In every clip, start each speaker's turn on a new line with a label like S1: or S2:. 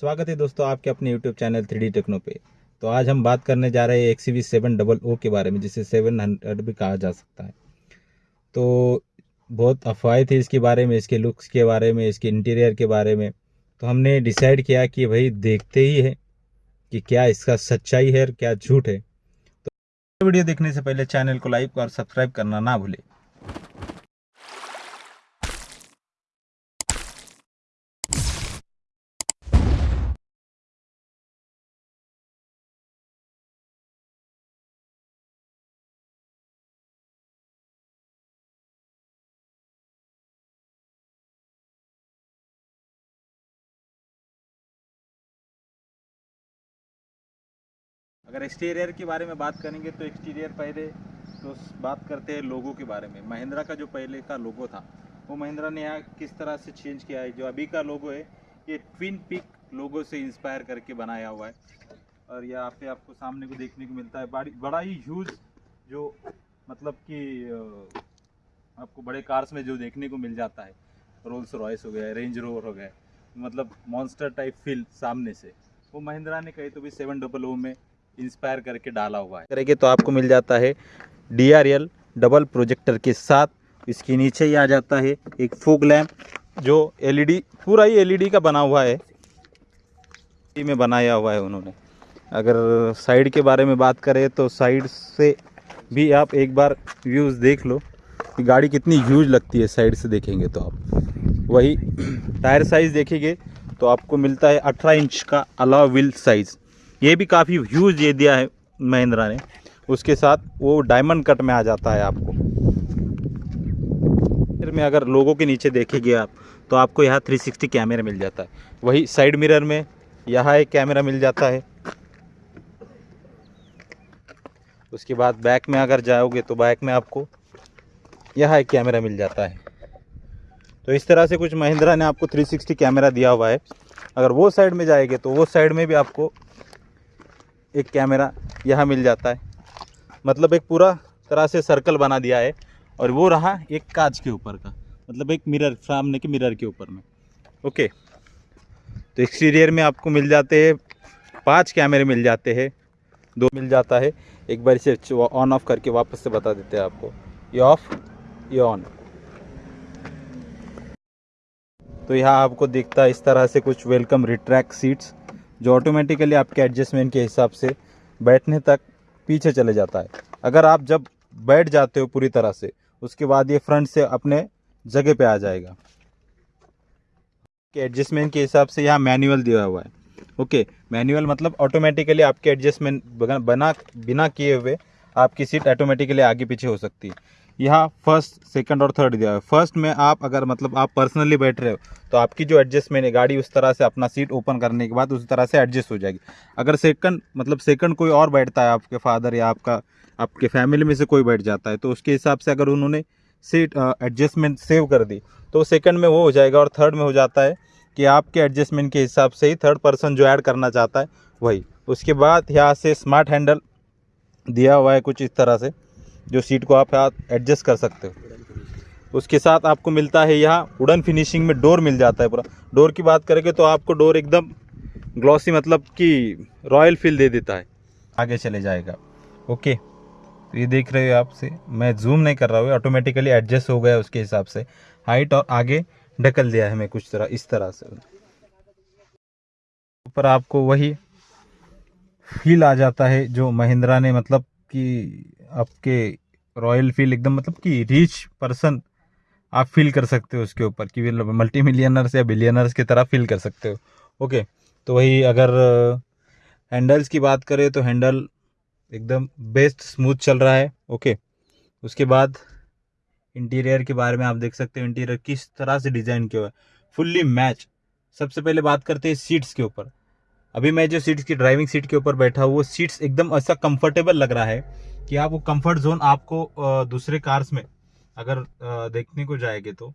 S1: स्वागत है दोस्तों आपके अपने यूट्यूब चैनल थ्री टेक्नो पे। तो आज हम बात करने जा रहे हैं X V seven double O के बारे में, जिसे सेवन हंड्रेड भी कहा जा सकता है। तो बहुत अफवाहें थी इसके बारे में, इसके लुक्स के बारे में, इसके इंटीरियर के बारे में। तो हमने डिसाइड किया कि भाई देखते ही है कि क्या इसका सच्चाई है और क्या झूठ है। तो वीडियो देखने से पहले चैनल को लाइक और सब्सक्राइब करना ना भूलें। अगर एक्सटीरियर के बारे में बात करेंगे तो एक्सटीरियर पहले तो बात करते हैं लोगों के बारे में। महिंद्रा का जो पहले का लोगो था, वो महिंद्रा ने यहाँ किस तरह से चेंज किया है? जो अभी का लोगो है, ये ट्विन पिक लोगो से इंस्पायर करके बनाया हुआ है। और यहाँ पे आपको सामने को देखने को मिलता है, बड़ी बड़ा ही ह्यूज जो मतलब कि आपको बड़े कार्स में जो देखने को मिल जाता है। रोल्स रॉयस हो गया रेंज रोवर हो गया मतलब मॉन्स्टर टाइप फील सामने से। वो महिंद्रा ने कही तो भी सेवन डबल ओ में इंस्पायर करके डाला हुआ है। करेंगे तो आपको मिल जाता है डीआरएल डबल प्रोजेक्टर के साथ। इसके नीचे ही आ जाता है एक फोक लैम्प जो एलईडी पूरा ही एलईडी का बना हुआ है। में बनाया हुआ है उन्होंने। अगर साइड के बारे में बात करें तो साइड से भी आप एक बार व्यूज़ देख लो कि गाड़ी कितनी ह्यूज लगती है। साइड से देखेंगे तो आप। वही टायर साइज़ देखेंगे तो आपको मिलता है 18 इंच का अलाव व्हील साइज़। ये भी काफ़ी ह्यूज ये दिया है महिंद्रा ने। उसके साथ वो डायमंड कट में आ जाता है आपको। फिर में अगर लोगों के नीचे देखेंगे आप तो आपको यहाँ 360 कैमरा मिल जाता है। वही साइड मिरर में यहाँ एक कैमरा मिल जाता है। उसके बाद बैक में अगर जाओगे तो बैक में आपको यहाँ एक कैमरा मिल जाता है। तो इस तरह से कुछ महिंद्रा ने आपको 360 कैमरा दिया हुआ है। अगर वो साइड में जाएँगे तो वो साइड में भी आपको एक कैमरा यहाँ मिल जाता है। मतलब एक पूरा तरह से सर्कल बना दिया है और वो रहा एक कांच के ऊपर का मतलब एक मिरर सामने के मिरर के ऊपर में। ओके तो एक्सटीरियर में आपको मिल जाते हैं, पाँच कैमरे मिल जाते हैं। दो मिल जाता है। एक बार इसे ऑन ऑफ़ करके वापस से बता देते हैं आपको। ये ऑफ़ ये ऑन तो यहाँ आपको दिखता है इस तरह से कुछ वेलकम रिट्रैक्ट सीट्स जो ऑटोमेटिकली आपके एडजस्टमेंट के हिसाब से बैठने तक पीछे चले जाता है। अगर आप जब बैठ जाते हो पूरी तरह से, उसके बाद ये फ्रंट से अपने जगह पे आ जाएगा। एडजस्टमेंट के हिसाब से यहाँ मैनुअल दिया हुआ है। ओके मैनुअल मतलब ऑटोमेटिकली आपके एडजस्टमेंट बना, बिना किए हुए आपकी सीट ऑटोमेटिकली आगे पीछे हो सकती है। यहाँ फ़र्स्ट सेकंड और थर्ड दिया है। फ़र्स्ट में आप अगर मतलब आप पर्सनली बैठ रहे हो तो आपकी जो एडजस्टमेंट है, गाड़ी उस तरह से अपना सीट ओपन करने के बाद उस तरह से एडजस्ट हो जाएगी। अगर सेकंड मतलब सेकंड कोई और बैठता है आपके फादर या आपका, आपके फैमिली में से कोई बैठ जाता है तो उसके हिसाब से अगर उन्होंने सीट एडजस्टमेंट सेव कर दी तो सेकंड में वो हो जाएगा और थर्ड में हो जाता है कि आपके एडजस्टमेंट के हिसाब से ही थर्ड पर्सन जो ऐड करना चाहता है, वही। उसके बाद यहाँ से स्मार्ट हैंडल दिया हुआ है कुछ इस तरह से। जो सीट को आप एडजस्ट कर सकते हो। उसके साथ आपको मिलता है यहाँ वुडन फिनिशिंग में डोर मिल जाता है पूरा। डोर की बात करेंगे तो आपको डोर एकदम ग्लॉसी मतलब कि रॉयल फील दे देता है। आगे चले जाएगा। ओके तो ये देख रहे हो आपसे मैं जूम नहीं कर रहा हूँ ऑटोमेटिकली एडजस्ट हो गया उसके हिसाब से। हाइट और आगे ढकल दिया है मैं कुछ तरह, इस तरह से। ऊपर आपको वही फील आ जाता है जो महिंद्रा ने मतलब कि आपके रॉयल फील एकदम मतलब कि रिच पर्सन आप फील कर सकते हो उसके ऊपर कि मल्टी मिलियनर्स या बिलियनर्स की तरह फील कर सकते हो। ओके तो वही अगर हैंडल्स की बात करें तो हैंडल एकदम बेस्ट स्मूथ चल रहा है। ओके उसके बाद इंटीरियर के बारे में आप देख सकते हो इंटीरियर किस तरह से डिज़ाइन किया हुआ है। फुल्ली मैच सबसे पहले बात करते हैं सीट्स के ऊपर। अभी मैं जो सीट्स की ड्राइविंग सीट के ऊपर बैठा हूँ, वो सीट्स एकदम ऐसा कंफर्टेबल लग रहा है कि आप वो कंफर्ट जोन आपको दूसरे कार्स में अगर देखने को जाएँगे तो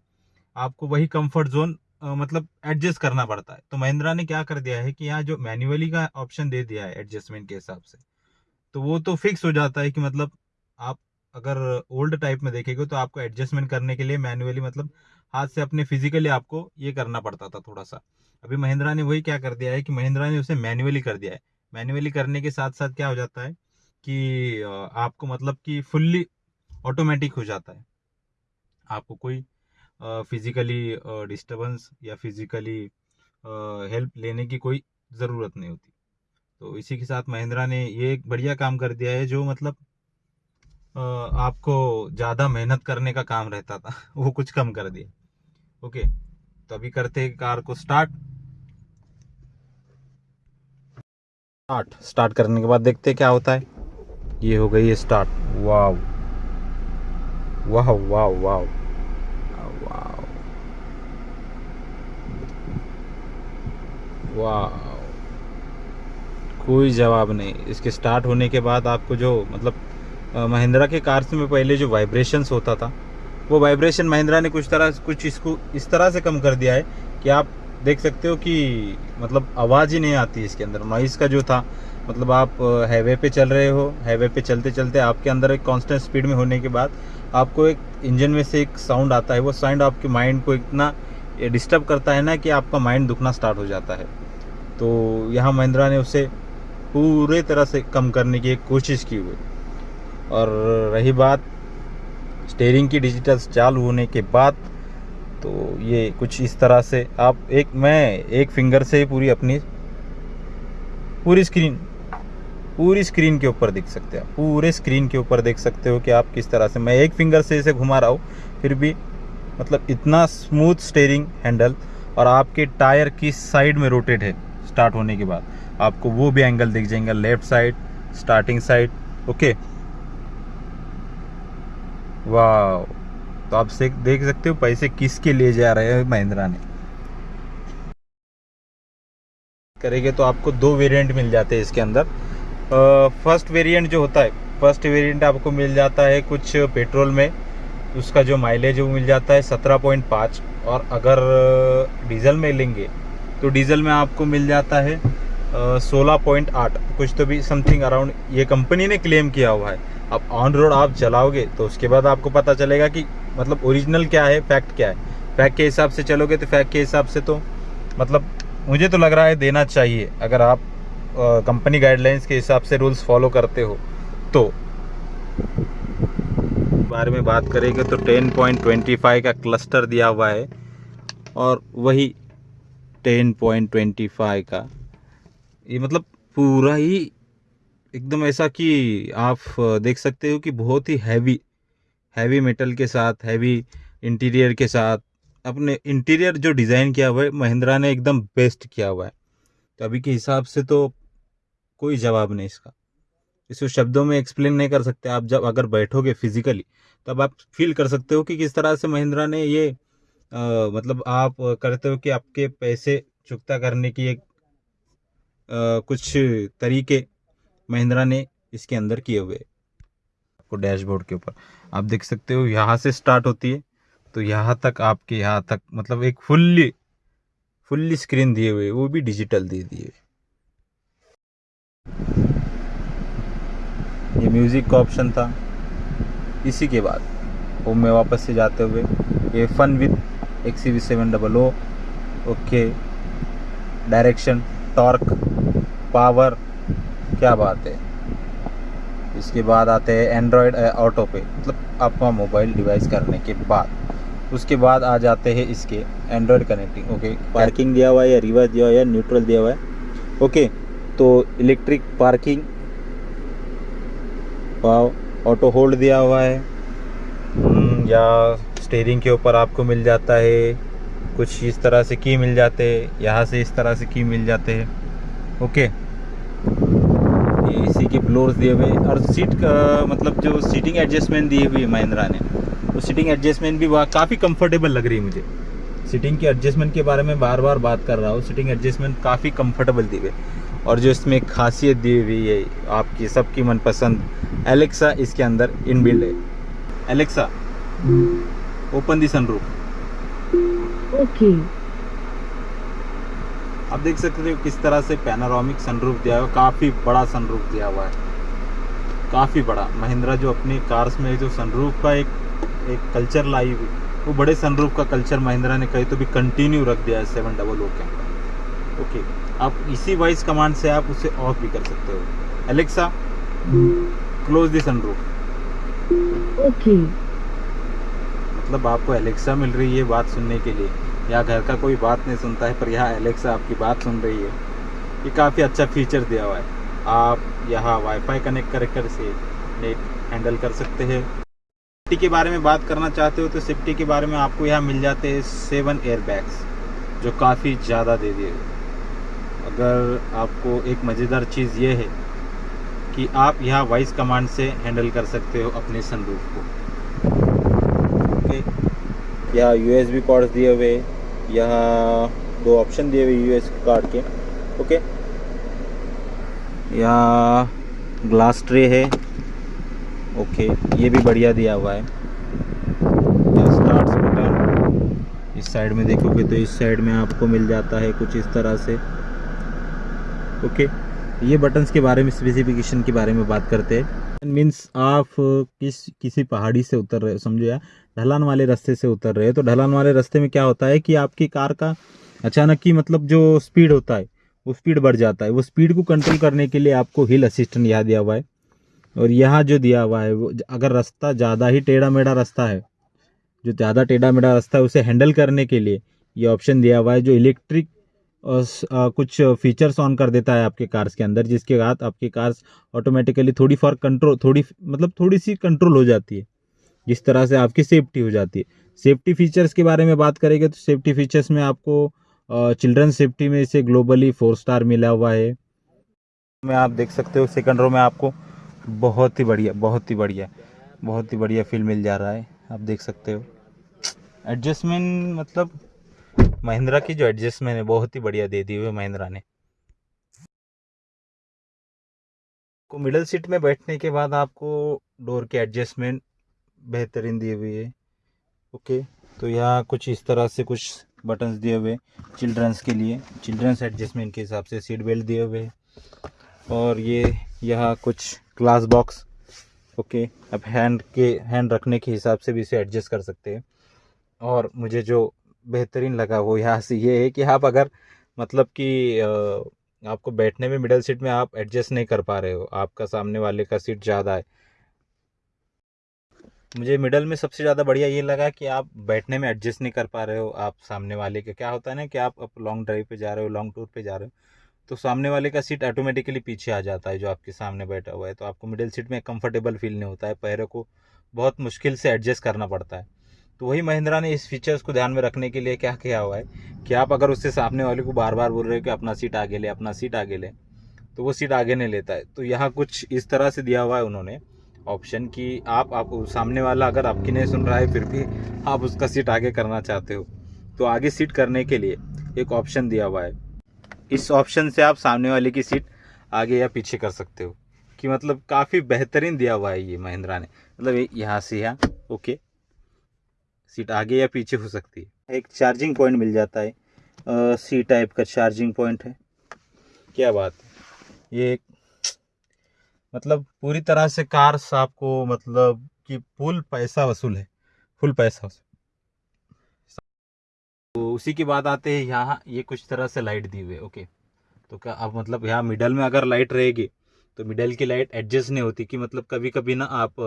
S1: आपको वही कंफर्ट जोन मतलब एडजस्ट करना पड़ता है। तो महिंद्रा ने क्या कर दिया है कि यहाँ जो मैन्युअली का ऑप्शन दे दिया है एडजस्टमेंट के हिसाब से तो वो तो फिक्स हो जाता है कि मतलब आप अगर ओल्ड टाइप में देखेंगे तो आपको एडजस्टमेंट करने के लिए मैन्युअली मतलब हाथ से अपने फिजिकली आपको ये करना पड़ता था थोड़ा सा अभी महिंद्रा ने वही क्या कर दिया है कि महिंद्रा ने उसे मैन्युअली कर दिया है। मैन्युअली करने के साथ साथ क्या हो जाता है कि आपको मतलब कि फुल्ली ऑटोमेटिक हो जाता है। आपको कोई फिजिकली डिस्टर्बेंस या फिजिकली हेल्प लेने की कोई ज़रूरत नहीं होती। तो इसी के साथ महिंद्रा ने ये एक बढ़िया काम कर दिया है जो मतलब आपको ज़्यादा मेहनत करने का काम रहता था। वो कुछ कम कर दिया। ओके तो अभी करते हैं कार को स्टार्ट। स्टार्ट। स्टार्ट करने के बाद देखते हैं क्या होता है। ये हो गई है स्टार्ट। वाह वाह वाह वाह वाह कोई जवाब नहीं। इसके स्टार्ट होने के बाद आपको जो मतलब महिंद्रा के कार्स में पहले जो वाइब्रेशंस होता था, वो वाइब्रेशन महिंद्रा ने कुछ तरह, कुछ इसको, इस तरह से कम कर दिया है कि आप देख सकते हो कि मतलब आवाज़ ही नहीं आती इसके अंदर। नॉइस का जो था मतलब आप हाईवे पे चल रहे हो हाईवे पे चलते चलते आपके अंदर एक कांस्टेंट स्पीड में होने के बाद आपको एक इंजन में से एक साउंड आता है। वो साउंड आपके माइंड को इतना डिस्टर्ब करता है ना कि आपका माइंड दुखना स्टार्ट हो जाता है। तो यहाँ महिंद्रा ने उसे पूरे तरह से कम करने की एक कोशिश की हुई। और रही बात स्टेयरिंग की डिजिटल चालू होने के बाद तो ये कुछ इस तरह से आप एक, मैं एक फिंगर से ही पूरी अपनी, पूरी स्क्रीन पूरी स्क्रीन के ऊपर देख सकते हैं पूरे स्क्रीन के ऊपर देख सकते हो कि आप किस तरह से, मैं एक फिंगर से इसे घुमा रहा हूँ, फिर भी मतलब इतना स्मूथ स्टेयरिंग हैंडल और आपके टायर किस साइड में रोटेट है स्टार्ट होने के बाद, आपको वो भी एंगल दिख जाएँगे left side starting side okay वाह तो आप से देख सकते हो पैसे किसके लिए जा रहे हैं महिंद्रा ने। करेंगे तो आपको दो वेरिएंट मिल जाते हैं इसके अंदर। फ़र्स्ट वेरिएंट जो होता है फ़र्स्ट वेरिएंट आपको मिल जाता है कुछ पेट्रोल में। उसका जो माइलेज वो मिल जाता है 17.5 और अगर डीजल में लेंगे तो डीजल में आपको मिल जाता है सोलह पॉइंट आठ, कुछ तो भी समथिंग अराउंड ये कंपनी ने क्लेम किया हुआ है। अब ऑन रोड आप चलाओगे तो उसके बाद आपको पता चलेगा कि मतलब ओरिजिनल क्या है फैक्ट क्या है। फैक्ट के हिसाब से चलोगे तो फैक्ट के हिसाब से तो मतलब मुझे तो लग रहा है देना चाहिए। अगर आप कंपनी गाइडलाइंस के हिसाब से रूल्स फॉलो करते हो तो। बारे में बात करेंगे तो 10.25 का क्लस्टर दिया हुआ है, और वही 10.25 का। ये मतलब पूरा ही एकदम ऐसा कि आप देख सकते हो कि बहुत ही हैवी हैवी मेटल के साथ हैवी इंटीरियर के साथ अपने इंटीरियर जो डिज़ाइन किया हुआ है महिंद्रा ने एकदम बेस्ट किया हुआ है। तो अभी के हिसाब से तो कोई जवाब नहीं इसका। इसको शब्दों में एक्सप्लेन नहीं कर सकते। आप जब अगर बैठोगे फिजिकली तब आप फील कर सकते हो कि किस तरह से महिंद्रा ने ये आ, मतलब आप करते हो कि आपके पैसे चुकता करने की एक कुछ तरीके महिंद्रा ने इसके अंदर किए हुए आपको डैशबोर्ड के ऊपर। आप देख सकते हो, यहाँ से स्टार्ट होती है तो यहाँ तक आपके, यहाँ तक मतलब एक फुल्ली फुल्ली स्क्रीन दिए हुए, वो भी डिजिटल दे दिए। ये म्यूज़िक का ऑप्शन था। इसी के बाद, होम में वापस से जाते हुए, ये fun with X V seven double O okay direction torque power क्या बात है? इसके बाद आते हैं एंड्रॉयड ऑटो पे मतलब आपका मोबाइल डिवाइस करने के बाद। उसके बाद आ जाते हैं इसके एंड्रॉयड कनेक्टिंग ओके पार्किंग दिया हुआ है या रिवर्स दिया हुआ है न्यूट्रल दिया हुआ है? ओके तो इलेक्ट्रिक पार्किंग ऑटो होल्ड दिया हुआ है। या स्टेयरिंग के ऊपर आपको मिल जाता है। कुछ इस तरह से की मिल जाते, यहाँ से इस तरह से की मिल जाते। हैं ओके। ये इसी के ब्लोर्स दिए हुए, और सीट का मतलब जो सीटिंग एडजस्टमेंट दिए हुई है महिंद्रा ने, वो सीटिंग एडजस्टमेंट भी वहाँ काफ़ी कंफर्टेबल लग रही है मुझे। सीटिंग के एडजस्टमेंट के बारे में बार बार बात कर रहा हूँ, सीटिंग एडजस्टमेंट काफ़ी कंफर्टेबल दी हुई और जो इसमें खासियत दी हुई है, आपकी सबकी मनपसंद एलेक्सा इसके अंदर इनबिल्ड है। Alexa open the sunroof
S2: okay
S1: आप देख सकते हो किस तरह से पैनारोमिक सनरूफ दिया हुआ काफ़ी बड़ा सनरूफ दिया हुआ है। काफ़ी बड़ा। महिंद्रा जो अपनी कार्स में जो सनरूफ का एक एक कल्चर लाई हुई वो बड़े सनरूफ का कल्चर महिंद्रा ने कहीं तो भी कंटिन्यू रख दिया है सेवन डबल ओ के ओके आप इसी वॉइस कमांड से आप उसे ऑफ़ भी कर सकते हो। Alexa close the sunroof
S2: Okay.
S1: मतलब आपको एलेक्सा मिल रही है बात सुनने के लिए। या घर का कोई बात नहीं सुनता है, पर यहाँ एलेक्सा आपकी बात सुन रही है। ये काफ़ी अच्छा फीचर दिया हुआ है। आप यहाँ वाईफाई कनेक्ट कर कर से नेट हैंडल कर सकते हैं। सेफ्टी के बारे में बात करना चाहते हो तो सेफ्टी के बारे में आपको यहाँ मिल जाते हैं सेवन एयर बैग्स जो काफ़ी ज़्यादा दे दिए। अगर आपको एक मज़ेदार चीज़ ये है कि आप यहाँ वॉइस कमांड से हैंडल कर सकते हो अपने सनरूफ को। ओके यहाँ यू एस कॉर्ड्स दिए हुए यहाँ दो ऑप्शन दिए हुए यूएस कार्ड के ओके यहाँ ग्लास ट्रे है ओके ये भी बढ़िया दिया हुआ है। स्टार्ट बटन इस साइड में देखोगे तो इस साइड में आपको मिल जाता है कुछ इस तरह से ओके ये बटन्स के बारे में स्पेसिफिकेशन के बारे में बात करते हैं। मीन्स आप किस, किसी पहाड़ी से उतर रहे हो, समझो या ढलान वाले रास्ते से उतर रहे हो। तो ढलान वाले रास्ते में क्या होता है कि आपकी कार का अचानक की मतलब जो स्पीड होता है, वो स्पीड बढ़ जाता है। वो स्पीड को कंट्रोल करने के लिए आपको हिल असिस्टेंट यहाँ दिया हुआ है। और यहाँ जो दिया हुआ है, वो अगर रास्ता ज़्यादा ही टेढ़ा मेढ़ा रास्ता है, जो ज़्यादा टेढ़ा मेढ़ा रास्ता है, उसे हैंडल करने के लिए ये ऑप्शन दिया हुआ है, जो इलेक्ट्रिक कुछ फीचर्स ऑन कर देता है आपके कार्स के अंदर, जिसके बाद आपकी कार्स ऑटोमेटिकली थोड़ी फॉर कंट्रोल थोड़ी मतलब थोड़ी सी कंट्रोल हो जाती है। जिस तरह से आपकी सेफ्टी हो जाती है। सेफ्टी फीचर्स के बारे में बात करेंगे तो सेफ्टी फीचर्स में आपको चिल्ड्रन सेफ्टी में इसे ग्लोबली फोर स्टार मिला हुआ है। में आप देख सकते हो सेकंड रो में आपको बहुत ही बढ़िया, बहुत ही बढ़िया, बहुत ही बढ़िया फील मिल जा रहा है। आप देख सकते हो। एडजस्टमेंट मतलब महिंद्रा की जो एडजस्टमेंट है, बहुत ही बढ़िया दे दी हुई है महिंद्रा ने। को मिडल सीट में बैठने के बाद आपको डोर के एडजस्टमेंट बेहतरीन दी हुई है। ओके तो यहाँ कुछ इस तरह से कुछ बटन्स दिए हुए चिल्ड्रंस के लिए। चिल्ड्रंस एडजस्टमेंट के हिसाब से सीट बेल्ट दिए हुए और ये यहाँ कुछ ग्लास बॉक्स ओके अब हैंड के हैंड रखने के हिसाब से भी इसे एडजस्ट कर सकते हैं। और मुझे जो बेहतरीन लगा वो यहाँ से। ये है कि आप अगर मतलब कि आपको बैठने में मिडल सीट में आप एडजस्ट नहीं कर पा रहे हो, आपका सामने वाले का सीट ज़्यादा है। मुझे मिडल में सबसे ज़्यादा बढ़िया ये लगा कि आप बैठने में एडजस्ट नहीं कर पा रहे हो, आप सामने वाले के। क्या होता है ना कि आप अब लॉन्ग ड्राइव पे जा रहे हो लॉन्ग टूर पे जा रहे हो तो सामने वाले का सीट ऑटोमेटिकली पीछे आ जाता है जो आपके सामने बैठा हुआ है। तो आपको मिडिल सीट में कंफर्टेबल फील नहीं होता है, पैरों को बहुत मुश्किल से एडजस्ट करना पड़ता है। तो वही महिंद्रा ने इस फीचर्स को ध्यान में रखने के लिए क्या किया हुआ है कि आप अगर उससे सामने वाले को बार बार बोल रहे हो कि अपना सीट आगे ले, अपना सीट आगे ले तो वो सीट आगे नहीं लेता है। तो यहाँ कुछ इस तरह से दिया हुआ है उन्होंने ऑप्शन कि आप आप सामने वाला अगर आपकी नहीं सुन रहा है, फिर भी आप उसका सीट आगे करना चाहते हो। तो आगे सीट करने के लिए एक ऑप्शन दिया हुआ है। इस ऑप्शन से आप सामने वाले की सीट आगे या पीछे कर सकते हो। कि मतलब काफ़ी बेहतरीन दिया हुआ है ये महिंद्रा ने। मतलब यहाँ से यहाँ, ओके। सीट आगे या पीछे हो सकती है? एक चार्जिंग पॉइंट मिल जाता है। सी टाइप का चार्जिंग पॉइंट है। क्या बात है? ये एक मतलब पूरी तरह से कार्स आपको मतलब कि फुल पैसा वसूल है। फुल पैसा वसूल। तो उसी की बात आते हैं यहाँ ये कुछ तरह से लाइट दी हुई है। ओके तो क्या अब मतलब यहाँ मिडल में अगर लाइट रहेगी तो मिडल की लाइट एडजस्ट नहीं होती कि मतलब कभी कभी ना आप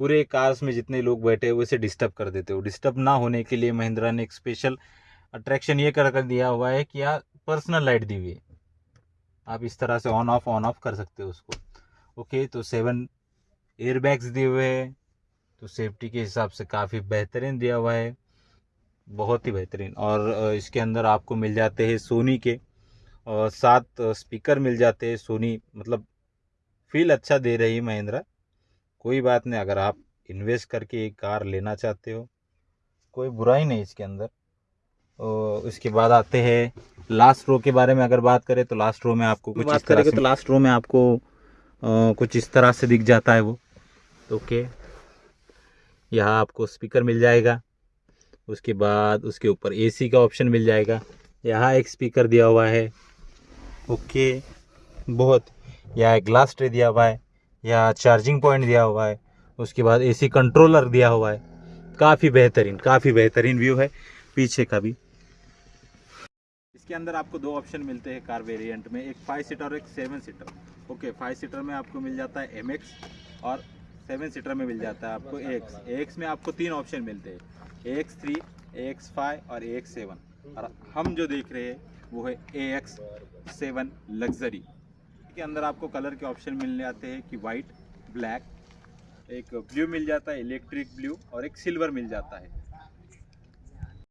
S1: पूरे कार्स में जितने लोग बैठे हैं, वैसे डिस्टर्ब कर देते हो। डिस्टर्ब ना होने के लिए महिंद्रा ने एक स्पेशल अट्रैक्शन ये कर कर दिया हुआ है कि यार पर्सनल लाइट दी हुई है। आप इस तरह से ऑन ऑफ़ ऑन ऑफ़ कर सकते हो उसको। ओके तो सेवन एयर बैग्स दिए हुए हैं। तो सेफ्टी के हिसाब से काफ़ी बेहतरीन दिया हुआ है। बहुत ही बेहतरीन। और इसके अंदर आपको मिल जाते हैं सोनी के। सात स्पीकर मिल जाते हैं सोनी मतलब फील अच्छा दे रही है महिंद्रा। कोई बात नहीं अगर आप इन्वेस्ट करके एक कार लेना चाहते हो कोई बुराई नहीं इसके अंदर। और इसके बाद आते हैं लास्ट रो के बारे में अगर बात करें तो लास्ट रो में आपको कुछ इस तरह से तो लास्ट रो में आपको आ, कुछ इस तरह से दिख जाता है वो। ओके। यहाँ आपको स्पीकर मिल जाएगा। उसके बाद उसके ऊपर एसी का ऑप्शन मिल जाएगा। यहाँ एक स्पीकर दिया हुआ है। ओके। बहुत। यहाँ एक ग्लास ट्रे दिया हुआ है। या चार्जिंग पॉइंट दिया हुआ है, उसके बाद एसी कंट्रोलर दिया हुआ है। काफ़ी बेहतरीन काफ़ी बेहतरीन व्यू है, पीछे का भी। इसके अंदर आपको दो ऑप्शन मिलते हैं कार वेरिएंट में, एक फाइव सीटर और एक seven seater okay five seater में आपको मिल जाता है एमएक्स और सेवन सीटर में मिल जाता है आपको एक्स एक्स में आपको तीन ऑप्शन मिलते हैं एक्स थ्री एक्स फाइव और एक्स सेवन और हम जो देख रहे हैं, वो है ए एक्स सेवन लग्जरी के अंदर आपको कलर के ऑप्शन मिल जाते हैं कि वाइट ब्लैक एक ब्लू मिल जाता है इलेक्ट्रिक ब्लू और एक सिल्वर मिल जाता है।